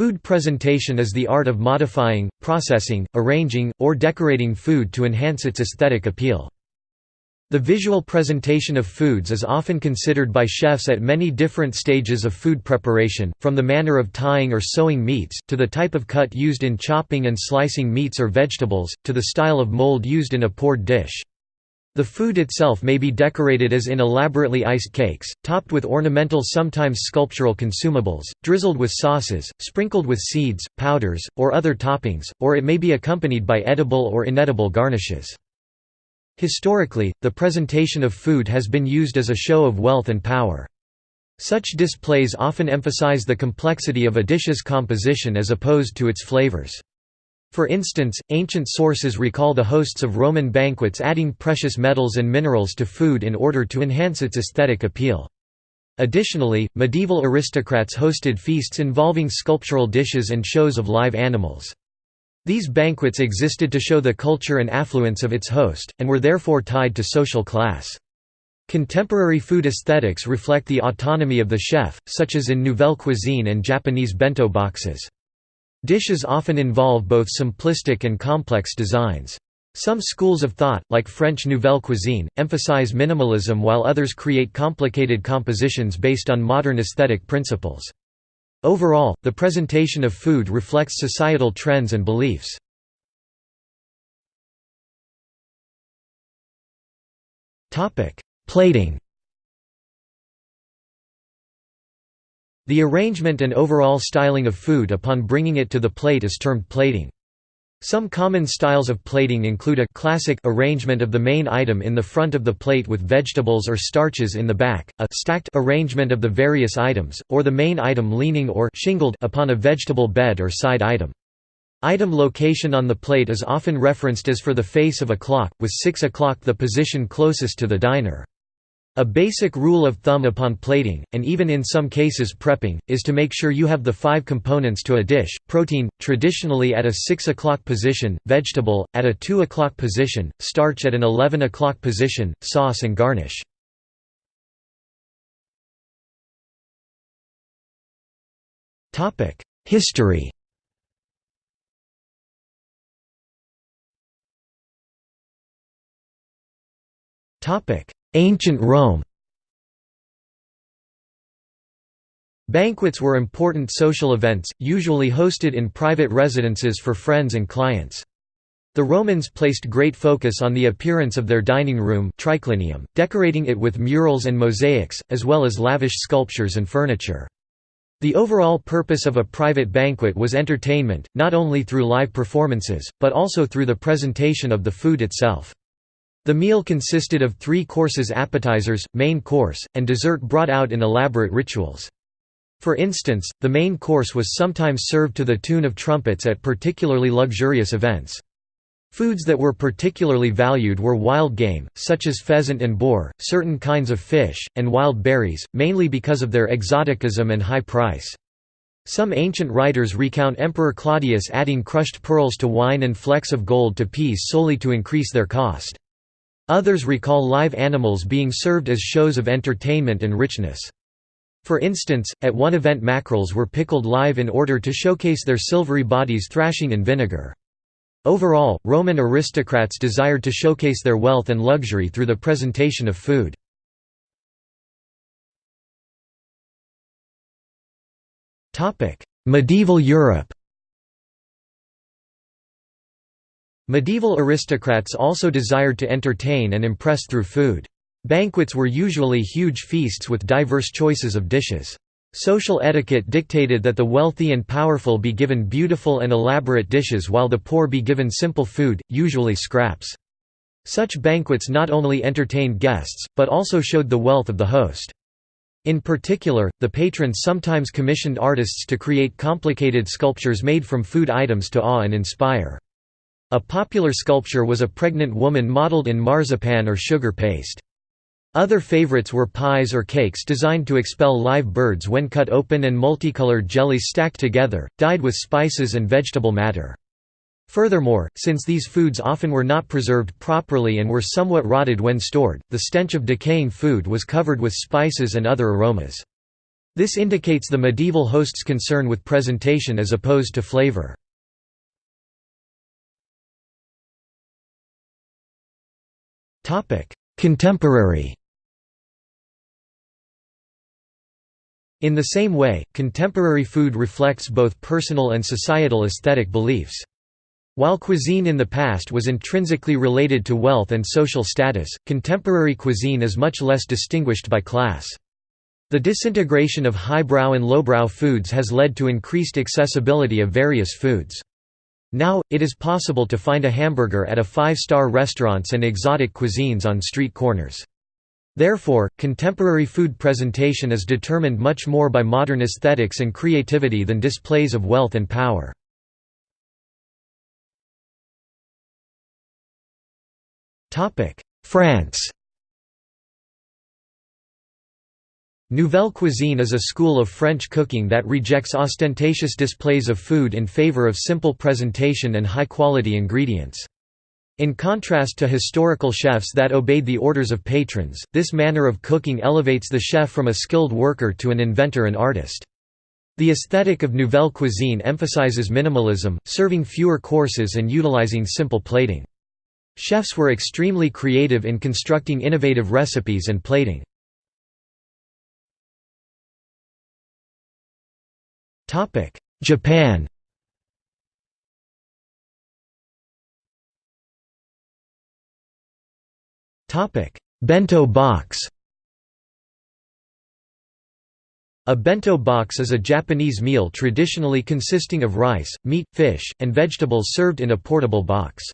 Food presentation is the art of modifying, processing, arranging, or decorating food to enhance its aesthetic appeal. The visual presentation of foods is often considered by chefs at many different stages of food preparation, from the manner of tying or sewing meats, to the type of cut used in chopping and slicing meats or vegetables, to the style of mold used in a poured dish. The food itself may be decorated as in elaborately iced cakes, topped with ornamental sometimes sculptural consumables, drizzled with sauces, sprinkled with seeds, powders, or other toppings, or it may be accompanied by edible or inedible garnishes. Historically, the presentation of food has been used as a show of wealth and power. Such displays often emphasize the complexity of a dish's composition as opposed to its flavors. For instance, ancient sources recall the hosts of Roman banquets adding precious metals and minerals to food in order to enhance its aesthetic appeal. Additionally, medieval aristocrats hosted feasts involving sculptural dishes and shows of live animals. These banquets existed to show the culture and affluence of its host, and were therefore tied to social class. Contemporary food aesthetics reflect the autonomy of the chef, such as in Nouvelle cuisine and Japanese bento boxes. Dishes often involve both simplistic and complex designs. Some schools of thought, like French Nouvelle Cuisine, emphasize minimalism while others create complicated compositions based on modern aesthetic principles. Overall, the presentation of food reflects societal trends and beliefs. Plating The arrangement and overall styling of food upon bringing it to the plate is termed plating. Some common styles of plating include a classic arrangement of the main item in the front of the plate with vegetables or starches in the back, a stacked arrangement of the various items, or the main item leaning or shingled upon a vegetable bed or side item. Item location on the plate is often referenced as for the face of a clock, with 6 o'clock the position closest to the diner. A basic rule of thumb upon plating, and even in some cases prepping, is to make sure you have the five components to a dish, protein, traditionally at a 6 o'clock position, vegetable, at a 2 o'clock position, starch at an 11 o'clock position, sauce and garnish. History Topic Ancient Rome Banquets were important social events, usually hosted in private residences for friends and clients. The Romans placed great focus on the appearance of their dining room triclinium, decorating it with murals and mosaics, as well as lavish sculptures and furniture. The overall purpose of a private banquet was entertainment, not only through live performances, but also through the presentation of the food itself. The meal consisted of three courses appetizers, main course, and dessert brought out in elaborate rituals. For instance, the main course was sometimes served to the tune of trumpets at particularly luxurious events. Foods that were particularly valued were wild game, such as pheasant and boar, certain kinds of fish, and wild berries, mainly because of their exoticism and high price. Some ancient writers recount Emperor Claudius adding crushed pearls to wine and flecks of gold to peas solely to increase their cost. Others recall live animals being served as shows of entertainment and richness. For instance, at one event mackerels were pickled live in order to showcase their silvery bodies thrashing in vinegar. Overall, Roman aristocrats desired to showcase their wealth and luxury through the presentation of food. Medieval Europe Medieval aristocrats also desired to entertain and impress through food. Banquets were usually huge feasts with diverse choices of dishes. Social etiquette dictated that the wealthy and powerful be given beautiful and elaborate dishes while the poor be given simple food, usually scraps. Such banquets not only entertained guests, but also showed the wealth of the host. In particular, the patrons sometimes commissioned artists to create complicated sculptures made from food items to awe and inspire. A popular sculpture was a pregnant woman modeled in marzipan or sugar paste. Other favorites were pies or cakes designed to expel live birds when cut open and multicolored jellies stacked together, dyed with spices and vegetable matter. Furthermore, since these foods often were not preserved properly and were somewhat rotted when stored, the stench of decaying food was covered with spices and other aromas. This indicates the medieval host's concern with presentation as opposed to flavor. Contemporary In the same way, contemporary food reflects both personal and societal aesthetic beliefs. While cuisine in the past was intrinsically related to wealth and social status, contemporary cuisine is much less distinguished by class. The disintegration of highbrow and lowbrow foods has led to increased accessibility of various foods. Now, it is possible to find a hamburger at a five-star restaurants and exotic cuisines on street corners. Therefore, contemporary food presentation is determined much more by modern aesthetics and creativity than displays of wealth and power. France Nouvelle cuisine is a school of French cooking that rejects ostentatious displays of food in favor of simple presentation and high-quality ingredients. In contrast to historical chefs that obeyed the orders of patrons, this manner of cooking elevates the chef from a skilled worker to an inventor and artist. The aesthetic of Nouvelle cuisine emphasizes minimalism, serving fewer courses and utilizing simple plating. Chefs were extremely creative in constructing innovative recipes and plating. Japan Topic: Bento box. A bento box is a Japanese meal traditionally consisting of rice, meat, fish, and vegetables served in a portable box.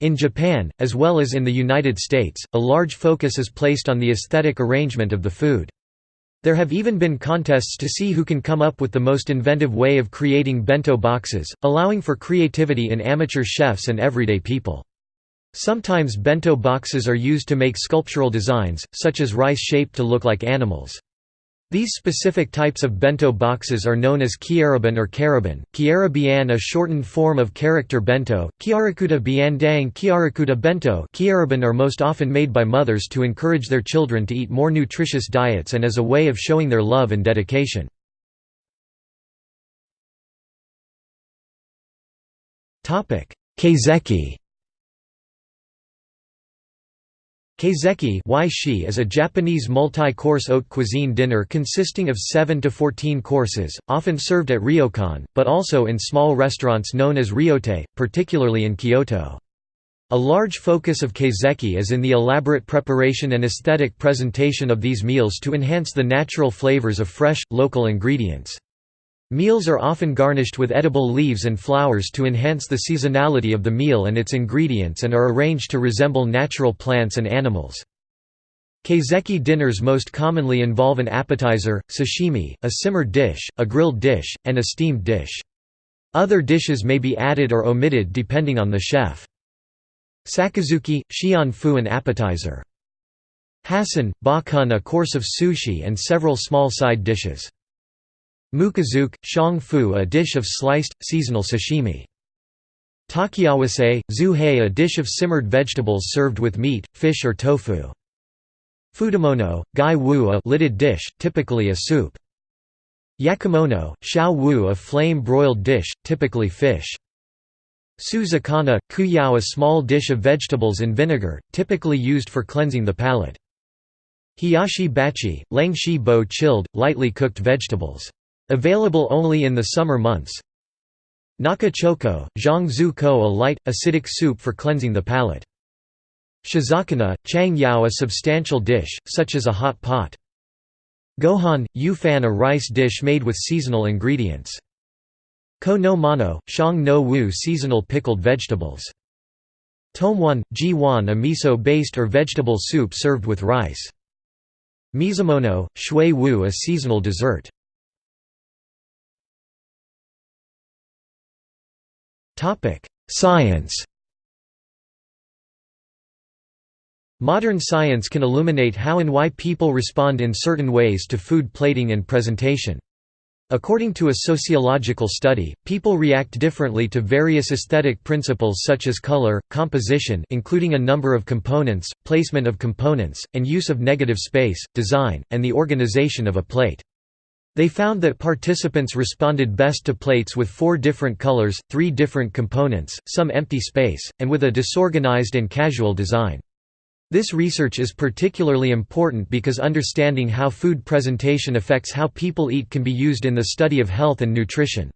In Japan, as well as in the United States, a large focus is placed on the aesthetic arrangement of the food. There have even been contests to see who can come up with the most inventive way of creating bento boxes, allowing for creativity in amateur chefs and everyday people. Sometimes bento boxes are used to make sculptural designs, such as rice shaped to look like animals. These specific types of bento boxes are known as kyaraben or karaban, kiara bian a shortened form of character bento, kiarakuta bian dang kiarakuta bento. Kyaraben are most often made by mothers to encourage their children to eat more nutritious diets and as a way of showing their love and dedication. Kaiseki Kaiseki is a Japanese multi-course haute cuisine dinner consisting of 7 to 14 courses, often served at ryokan, but also in small restaurants known as ryotei, particularly in Kyoto. A large focus of kaiseki is in the elaborate preparation and aesthetic presentation of these meals to enhance the natural flavors of fresh, local ingredients. Meals are often garnished with edible leaves and flowers to enhance the seasonality of the meal and its ingredients and are arranged to resemble natural plants and animals. Kaiseki dinners most commonly involve an appetizer, sashimi, a simmered dish, a grilled dish, and a steamed dish. Other dishes may be added or omitted depending on the chef. Sakazuki, shion fu an appetizer. Hasen, bakun a course of sushi and several small side dishes. Mukōzuke, shang fu a dish of sliced, seasonal sashimi. Takiawase, zuhei a dish of simmered vegetables served with meat, fish or tofu. Futamono, gai wu a lidded dish, typically a soup. Yakimono, shao wu a flame-broiled dish, typically fish. Suzakana, kuyao a small dish of vegetables in vinegar, typically used for cleansing the palate. Hiyashi bachi, langshi bo chilled, lightly cooked vegetables. Available only in the summer months. Naka choko, zhang ko a light, acidic soup for cleansing the palate. Shizakana, chang yao a substantial dish, such as a hot pot. Gohan, yu fan a rice dish made with seasonal ingredients. Kō no mono, shang no wu seasonal pickled vegetables. Tomwan, ji wan a miso-based or vegetable soup served with rice. Mizumono, shui wu a seasonal dessert. Science Modern science can illuminate how and why people respond in certain ways to food plating and presentation. According to a sociological study, people react differently to various aesthetic principles such as color, composition including a number of components, placement of components, and use of negative space, design, and the organization of a plate. They found that participants responded best to plates with four different colors, three different components, some empty space, and with a disorganized and casual design. This research is particularly important because understanding how food presentation affects how people eat can be used in the study of health and nutrition.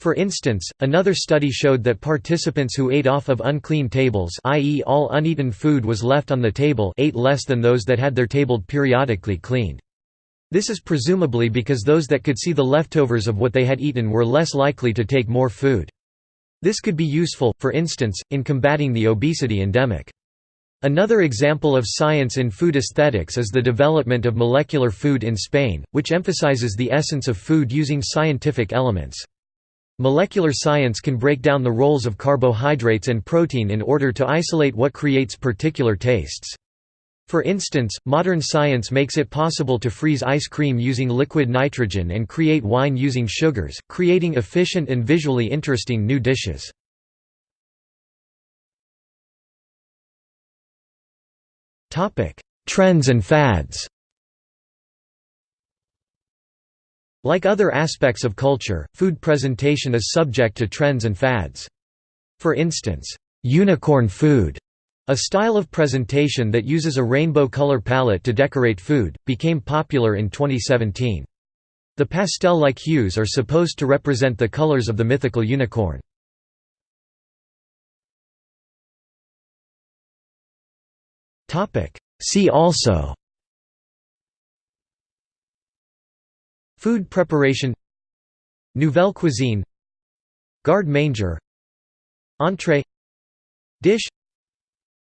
For instance, another study showed that participants who ate off of unclean tables i.e. all uneaten food was left on the table ate less than those that had their table periodically cleaned. This is presumably because those that could see the leftovers of what they had eaten were less likely to take more food. This could be useful, for instance, in combating the obesity endemic. Another example of science in food aesthetics is the development of molecular food in Spain, which emphasizes the essence of food using scientific elements. Molecular science can break down the roles of carbohydrates and protein in order to isolate what creates particular tastes. For instance, modern science makes it possible to freeze ice cream using liquid nitrogen and create wine using sugars, creating efficient and visually interesting new dishes. Trends and fads Like other aspects of culture, food presentation is subject to trends and fads. For instance, unicorn food a style of presentation that uses a rainbow color palette to decorate food, became popular in 2017. The pastel-like hues are supposed to represent the colors of the mythical unicorn. See also Food preparation Nouvelle cuisine Garde manger Entrée Dish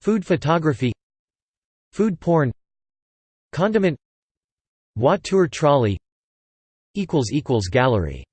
Food photography Food porn Condiment Voiture trolley Gallery